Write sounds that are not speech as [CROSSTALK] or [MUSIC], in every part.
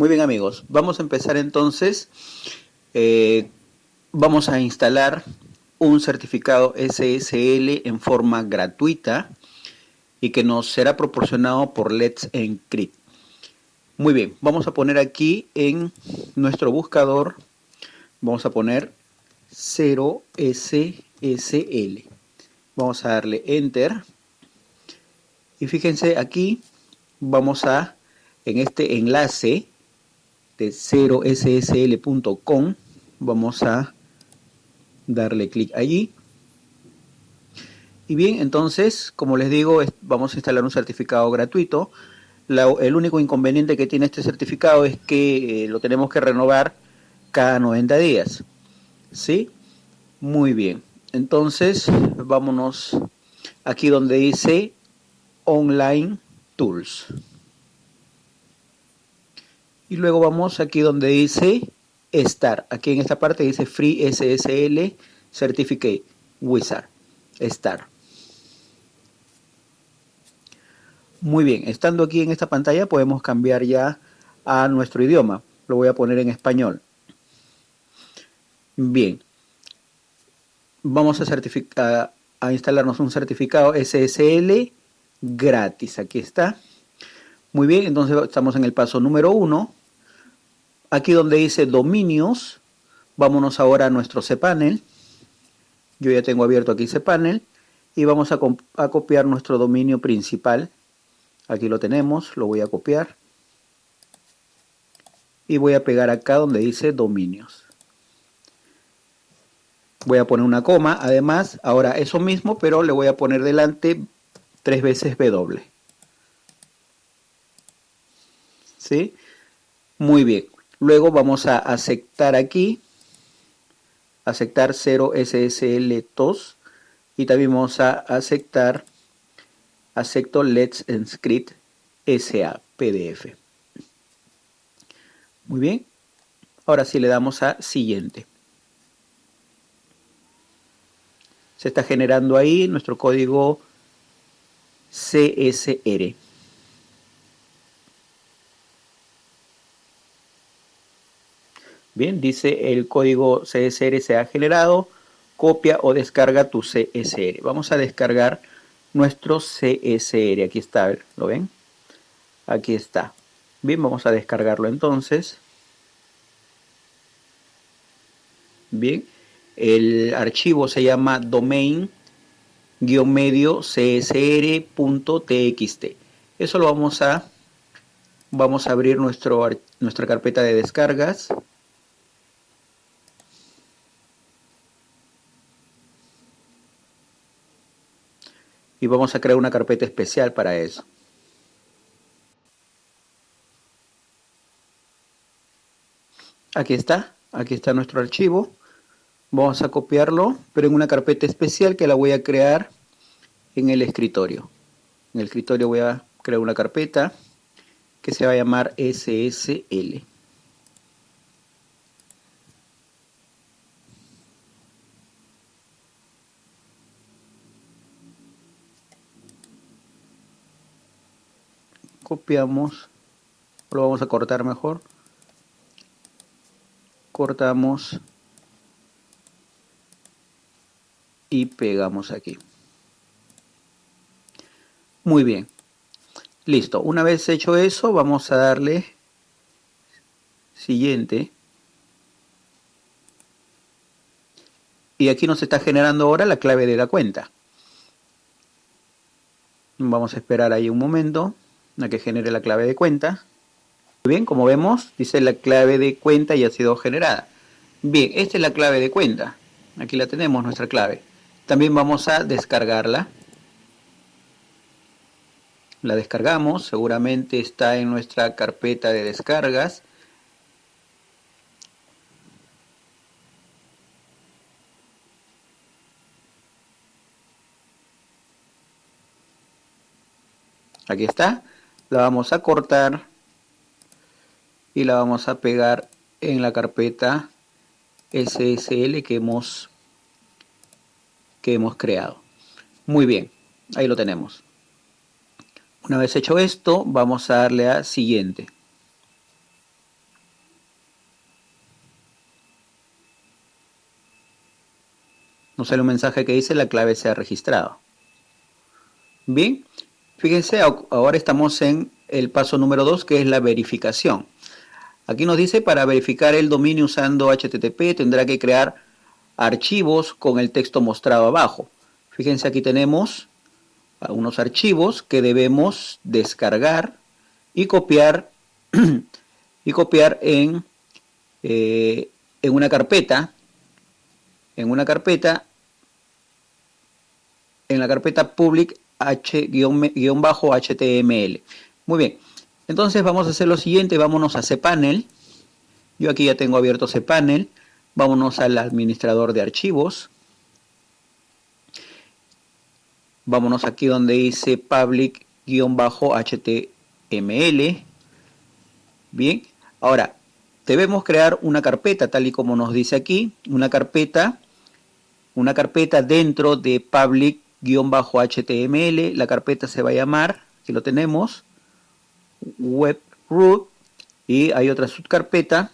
Muy bien amigos, vamos a empezar entonces. Eh, vamos a instalar un certificado SSL en forma gratuita y que nos será proporcionado por Let's Encrypt. Muy bien, vamos a poner aquí en nuestro buscador, vamos a poner 0SSL. Vamos a darle Enter. Y fíjense aquí, vamos a, en este enlace, 0ssl.com vamos a darle clic allí. Y bien entonces como les digo vamos a instalar un certificado gratuito. El único inconveniente que tiene este certificado es que eh, lo tenemos que renovar cada 90 días. ¿sí? muy bien. Entonces vámonos aquí donde dice online tools y luego vamos aquí donde dice Star. Aquí en esta parte dice Free SSL Certificate Wizard. Star. Muy bien, estando aquí en esta pantalla podemos cambiar ya a nuestro idioma. Lo voy a poner en español. Bien. Vamos a, a instalarnos un certificado SSL gratis. Aquí está. Muy bien, entonces estamos en el paso número uno Aquí donde dice dominios, vámonos ahora a nuestro cPanel. Yo ya tengo abierto aquí cPanel y vamos a, copiar nuestro dominio principal. Aquí lo tenemos, lo voy a copiar. Y voy a pegar acá donde dice dominios. Voy a poner una coma, además, ahora eso mismo, pero le voy a poner delante tres veces W. ¿Sí? Muy bien. Luego vamos a aceptar aquí, aceptar 0 SSL TOS y también vamos a aceptar, acepto Let's Encrypt SA PDF. Muy bien, ahora sí le damos a siguiente. Se está generando ahí nuestro código CSR. Bien, dice el código CSR se ha generado, copia o descarga tu CSR. Vamos a descargar nuestro CSR. Aquí está, ¿lo ven? Aquí está. Bien, vamos a descargarlo entonces. Bien, el archivo se llama domain-medio csr.txt. Eso lo vamos a, vamos a abrir nuestro, nuestra carpeta de descargas. Y vamos a crear una carpeta especial para eso. Aquí está, aquí está nuestro archivo. Vamos a copiarlo, pero en una carpeta especial que la voy a crear en el escritorio. En el escritorio voy a crear una carpeta que se va a llamar SSL. Copiamos, lo vamos a cortar mejor, cortamos y pegamos aquí. Muy bien, listo. Una vez hecho eso, vamos a darle siguiente. Y aquí nos está generando ahora la clave de la cuenta. Vamos a esperar ahí un momento a que genere la clave de cuenta. Muy bien, como vemos, dice la clave de cuenta ya ha sido generada. Bien, esta es la clave de cuenta. Aquí la tenemos, nuestra clave. También vamos a descargarla. La descargamos, seguramente está en nuestra carpeta de descargas. Aquí está la vamos a cortar y la vamos a pegar en la carpeta SSL que hemos, que hemos creado. Muy bien, ahí lo tenemos. Una vez hecho esto, vamos a darle a siguiente. Nos sale un mensaje que dice la clave se ha registrado. Bien, fíjense, ahora estamos en el paso número 2 que es la verificación. Aquí nos dice para verificar el dominio usando HTTP tendrá que crear archivos con el texto mostrado abajo. Fíjense aquí tenemos unos archivos que debemos descargar y copiar [CLEARS THROAT] y copiar en, eh, en una carpeta en una carpeta en la carpeta public h-html muy bien. Entonces vamos a hacer lo siguiente. Vámonos a cpanel. Yo aquí ya tengo abierto cpanel. Vámonos al administrador de archivos. Vámonos aquí donde dice public-html bien. Ahora debemos crear una carpeta tal y como nos dice aquí. Una carpeta una carpeta dentro de public-html la carpeta se va a llamar aquí lo tenemos web root y hay otra subcarpeta.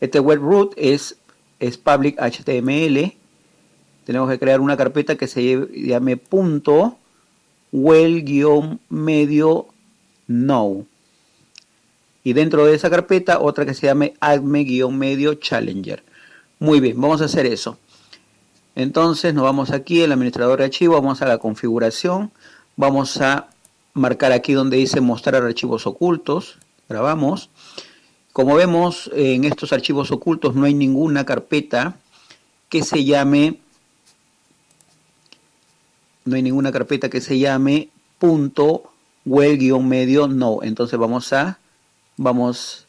Este web root es, es public html tenemos que crear una carpeta que se llame punto well-medio no y dentro de esa carpeta otra que se llame adme-medio challenger. Muy bien, vamos a hacer eso entonces nos vamos aquí el administrador de archivo, vamos a la configuración vamos a marcar aquí donde dice mostrar archivos ocultos grabamos como vemos en estos archivos ocultos no hay ninguna carpeta que se llame no hay ninguna carpeta que se llame punto well-medio no. Entonces vamos a, vamos,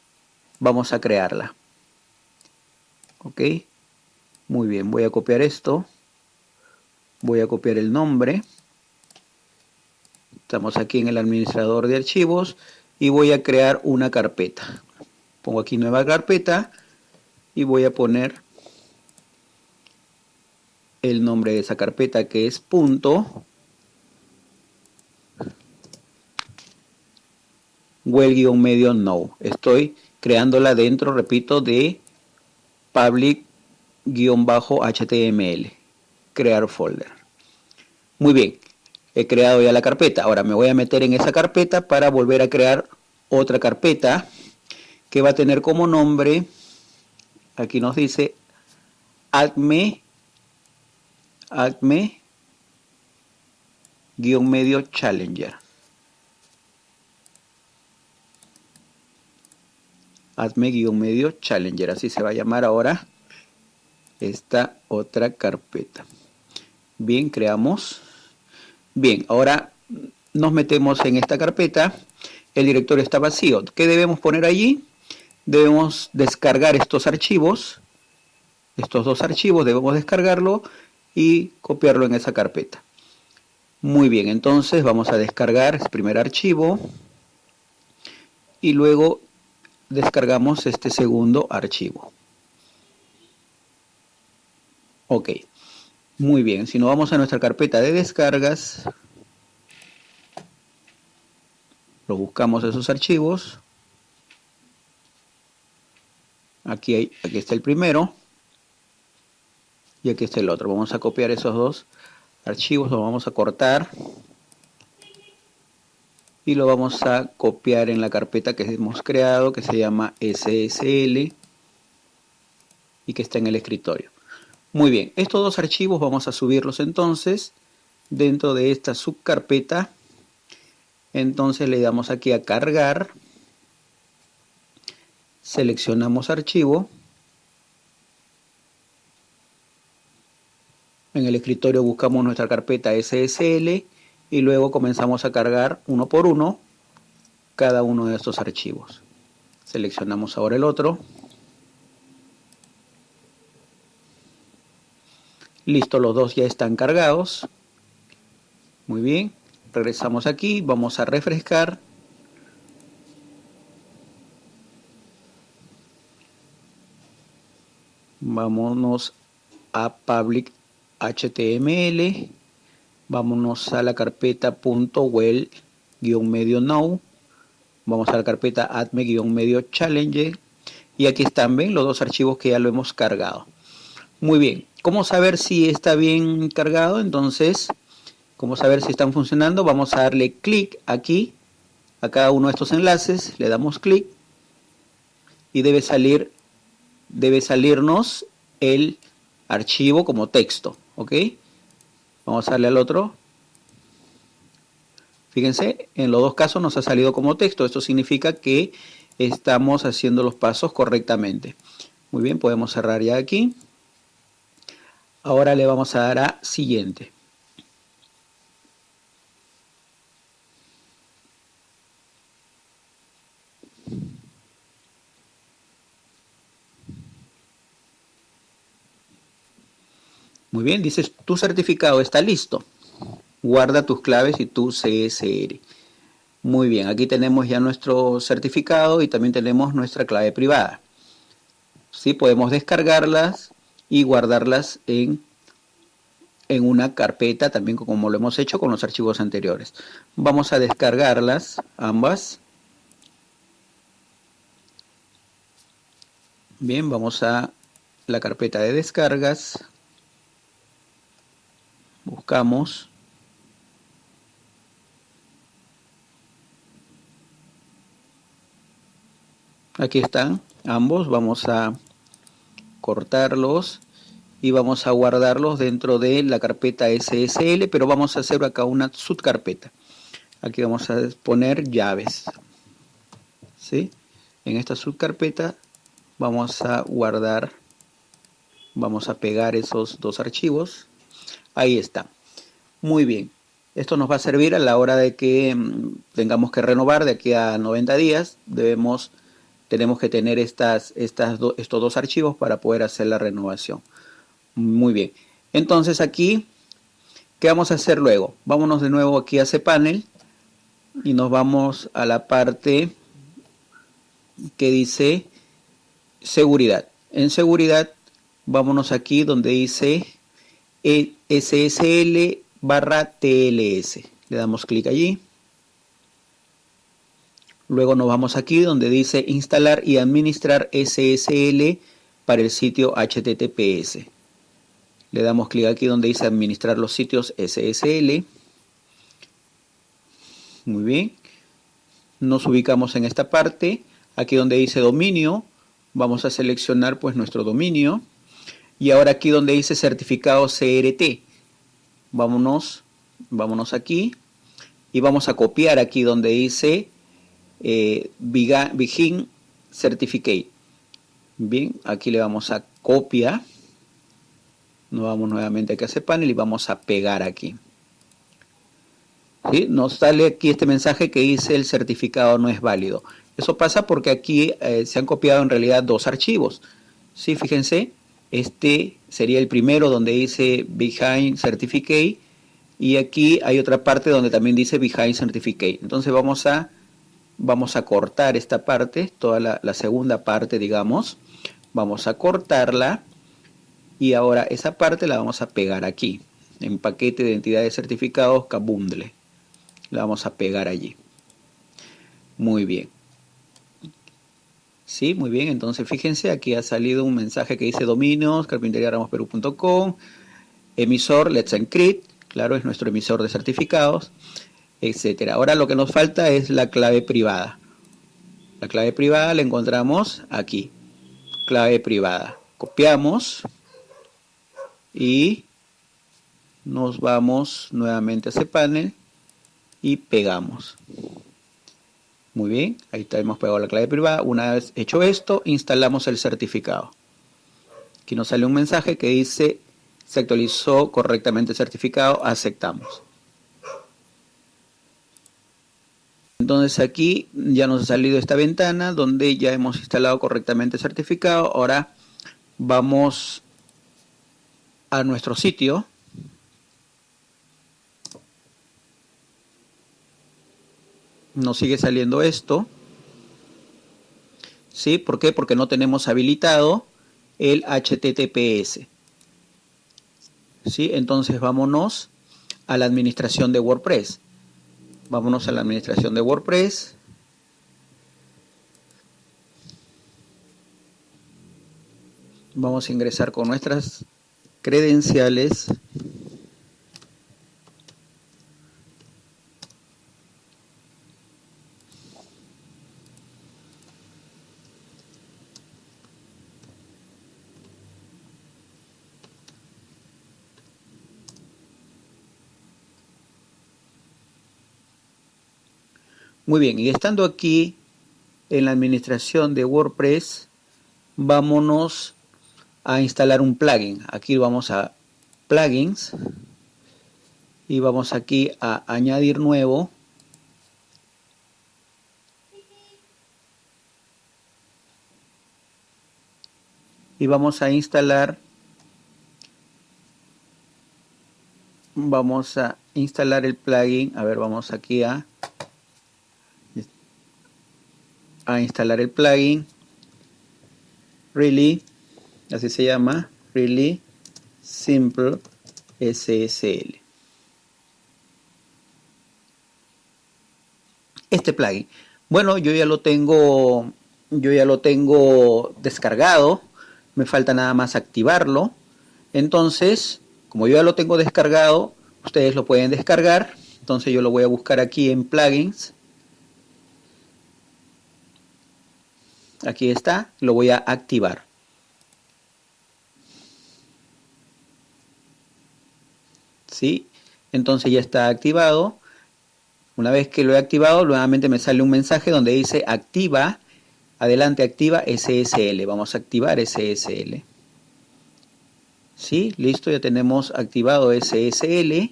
vamos a crearla. Ok. Muy bien, voy a copiar esto. Voy a copiar el nombre. Estamos aquí en el administrador de archivos y voy a crear una carpeta. Pongo aquí nueva carpeta y voy a poner el nombre de esa carpeta que es punto well-medio no. Estoy creándola dentro, repito, de public-html. Crear folder. Muy bien, he creado ya la carpeta. Ahora me voy a meter en esa carpeta para volver a crear otra carpeta que va a tener como nombre, aquí nos dice, adme acme guion medio challenger acme guion medio challenger así se va a llamar ahora esta otra carpeta bien creamos bien ahora nos metemos en esta carpeta el directorio está vacío ¿qué debemos poner allí? debemos descargar estos archivos estos dos archivos debemos descargarlo y copiarlo en esa carpeta. Muy bien, entonces vamos a descargar el primer archivo y luego descargamos este segundo archivo. Ok, muy bien, si nos vamos a nuestra carpeta de descargas, lo buscamos esos archivos. Aquí, hay, aquí está el primero y aquí está el otro. Vamos a copiar esos dos archivos, lo vamos a cortar y lo vamos a copiar en la carpeta que hemos creado que se llama SSL y que está en el escritorio. Muy bien, estos dos archivos vamos a subirlos entonces dentro de esta subcarpeta. Entonces le damos aquí a cargar, seleccionamos archivo En el escritorio buscamos nuestra carpeta SSL y luego comenzamos a cargar uno por uno cada uno de estos archivos. Seleccionamos ahora el otro. Listo, los dos ya están cargados. Muy bien, regresamos aquí, vamos a refrescar. Vámonos a Public HTML, vámonos a la carpeta .well-medio now, vamos a la carpeta adme-medio challenge y aquí están, ven, los dos archivos que ya lo hemos cargado. Muy bien. ¿Cómo saber si está bien cargado? Entonces, ¿cómo saber si están funcionando? Vamos a darle clic aquí, a cada uno de estos enlaces, le damos clic y debe salir, debe salirnos el archivo como texto, ¿ok? Vamos a darle al otro. Fíjense, en los dos casos nos ha salido como texto. Esto significa que estamos haciendo los pasos correctamente. Muy bien, podemos cerrar ya aquí. Ahora le vamos a dar a siguiente. Muy bien, dices, tu certificado está listo. Guarda tus claves y tu CSR. Muy bien, aquí tenemos ya nuestro certificado y también tenemos nuestra clave privada. Sí, podemos descargarlas y guardarlas en, en una carpeta, también como lo hemos hecho con los archivos anteriores. Vamos a descargarlas, ambas. Bien, vamos a la carpeta de descargas. Buscamos. Aquí están ambos. Vamos a cortarlos y vamos a guardarlos dentro de la carpeta SSL, pero vamos a hacer acá una subcarpeta. Aquí vamos a poner llaves. ¿sí? En esta subcarpeta vamos a guardar, vamos a pegar esos dos archivos. Ahí está. Muy bien. Esto nos va a servir a la hora de que mm, tengamos que renovar de aquí a 90 días. Debemos, tenemos que tener estas, estos dos archivos para poder hacer la renovación. Muy bien. Entonces aquí, ¿qué vamos a hacer luego? Vámonos de nuevo aquí a cPanel y nos vamos a la parte que dice seguridad. En seguridad, vámonos aquí donde dice SSL barra TLS. Le damos clic allí. Luego nos vamos aquí donde dice instalar y administrar SSL para el sitio HTTPS. Le damos clic aquí donde dice administrar los sitios SSL. Muy bien. Nos ubicamos en esta parte. Aquí donde dice dominio, vamos a seleccionar pues nuestro dominio. Y ahora aquí donde dice certificado CRT, vámonos, vámonos aquí y vamos a copiar aquí donde dice eh, Begin Certificate. Bien, aquí le vamos a copiar. Nos vamos nuevamente aquí a ese panel y vamos a pegar aquí. ¿Sí? Nos sale aquí este mensaje que dice el certificado no es válido. Eso pasa porque aquí eh, se han copiado en realidad dos archivos. ¿Sí? Fíjense, este sería el primero donde dice Behind Certificate y aquí hay otra parte donde también dice Behind Certificate. Entonces vamos a, vamos a cortar esta parte, toda la, segunda parte digamos. Vamos a cortarla y ahora esa parte la vamos a pegar aquí en paquete de identidad de certificados Kabundle. La vamos a pegar allí. Muy bien. Sí, muy bien. Entonces, fíjense, aquí ha salido un mensaje que dice dominios, carpinteriaramosperú.com, emisor, Let's Encrypt, claro, es nuestro emisor de certificados, etcétera. Ahora lo que nos falta es la clave privada. La clave privada la encontramos aquí. Clave privada. Copiamos y nos vamos nuevamente a ese panel y pegamos. Muy bien, ahí está, hemos pegado la clave privada. Una vez hecho esto, instalamos el certificado. Aquí nos sale un mensaje que dice, se actualizó correctamente el certificado, aceptamos. Entonces aquí ya nos ha salido esta ventana donde ya hemos instalado correctamente el certificado. Ahora vamos a nuestro sitio nos sigue saliendo esto. ¿Sí? ¿Por qué? Porque no tenemos habilitado el HTTPS. ¿Sí? Entonces vámonos a la administración de WordPress. Vámonos a la administración de WordPress. vamos a ingresar con nuestras credenciales Muy bien, y estando aquí en la administración de WordPress, vámonos a instalar un plugin. Aquí vamos a plugins y vamos aquí a añadir nuevo. Y vamos a instalar vamos a instalar el plugin. A ver, vamos aquí a a instalar el plugin really así se llama really simple SSL este plugin bueno yo ya lo tengo yo ya lo tengo descargado me falta nada más activarlo. Entonces como yo ya lo tengo descargado ustedes lo pueden descargar entonces yo lo voy a buscar aquí en plugins aquí está, lo voy a activar. ¿Sí? Entonces ya está activado. Una vez que lo he activado, nuevamente me sale un mensaje donde dice activa, adelante activa SSL. Vamos a activar SSL. ¿Sí? Listo, ya tenemos activado SSL.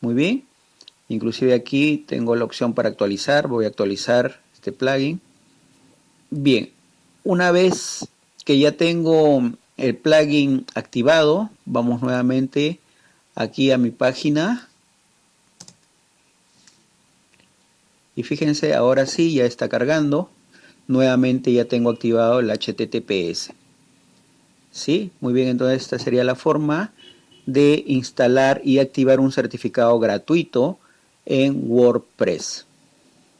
Muy bien. Inclusive aquí tengo la opción para actualizar. Voy a actualizar este plugin. Bien, una vez que ya tengo el plugin activado, vamos nuevamente aquí a mi página. Y fíjense, ahora sí ya está cargando. Nuevamente ya tengo activado el HTTPS. ¿Sí? Muy bien, entonces esta sería la forma de instalar y activar un certificado gratuito en WordPress.